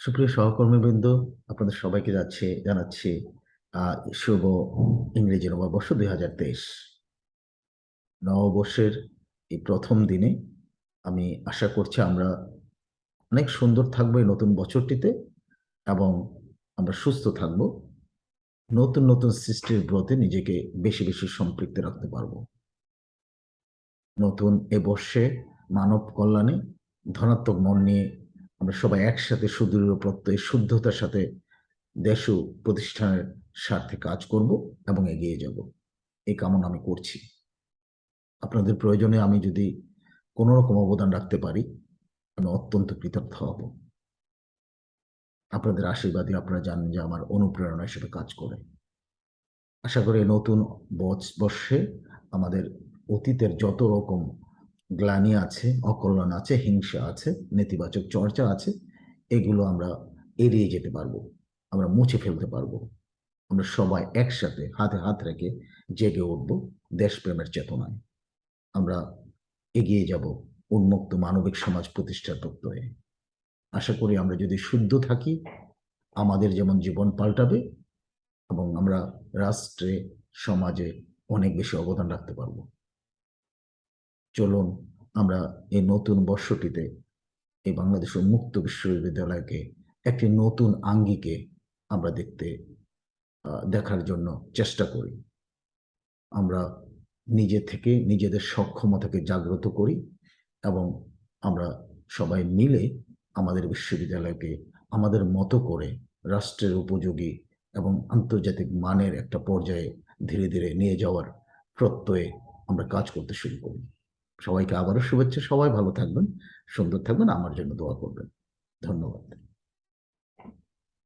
সুপ্রিয় সহকর্মীবৃন্দ, আপনাদের সবাইকে যাচ্ছে, জানাচ্ছি শুভ ইংরেজি নববর্ষ দুই হাজার তেইশ। নববর্ষের এই প্রথম দিনে আমি আশা করছি আমরা অনেক সুন্দর থাকব এই নতুন বছরটিতে এবং আমরা সুস্থ থাকব। নতুন নতুন সৃষ্টির ব্রতে নিজেকে বেশি বেশি সম্পৃক্ত রাখতে পারব। নতুন এ বর্ষে মানব কল্যাণে ধনাত্মক মন নিয়ে আমরা সবাই একসাথে সুদৃঢ় প্রত্যয়, শুদ্ধতার সাথে দেশ ও প্রতিষ্ঠানের স্বার্থে কাজ করব এবং এগিয়ে যাব। এই কামনা আমি করছি। আপনাদের প্রয়োজনে আমি যদি কোনো রকম অবদান রাখতে পারি, আমি অত্যন্ত কৃতজ্ঞ হব। আপনাদের আশীর্বাদই আপনারা জানেন যে আমার অনুপ্রেরণা হিসেবে কাজ করে। আশা করি নতুন বর্ষে আমাদের অতীতের যত রকম গ্লানি আছে, অকল্যাণ আছে, হিংসা আছে, নেতিবাচক চর্চা আছে, এগুলো আমরা এড়িয়ে যেতে পারব, আমরা মুছে ফেলতে পারব। আমরা সবাই একসাথে হাতে হাত রেখে জেগে উঠবো দেশপ্রেমের চেতনায়। আমরা এগিয়ে যাব উন্মুক্ত মানবিক সমাজ প্রতিষ্ঠার প্রত্যয়ে। আশা করি আমরা যদি শুদ্ধ থাকি, আমাদের যেমন জীবন পাল্টাবে এবং আমরা রাষ্ট্রে, সমাজে অনেক বেশি অবদান রাখতে পারব। চলুন আমরা এই নতুন বর্ষটিতে এই বাংলাদেশ মুক্ত বিশ্ববিদ্যালয়কে, একটি নতুন আঙ্গিকে আমরা দেখতে দেখার জন্য চেষ্টা করি। আমরা নিজে থেকে, নিজেদের সক্ষমতাকে জাগ্রত করি এবং আমরা সবাই মিলে আমাদের বিশ্ববিদ্যালয়কে আমাদের মতো করে রাষ্ট্রের উপযোগী এবং আন্তর্জাতিক মানের একটা পর্যায়ে ধীরে ধীরে নিয়ে যাওয়ার প্রত্যয়ে আমরা কাজ করতে শুরু করি। সবাইকে আবারও শুভেচ্ছা সবাই ভালো থাকবেন সুন্দর থাকবেন আমার জন্য দোয়া করবেন। ধন্যবাদ।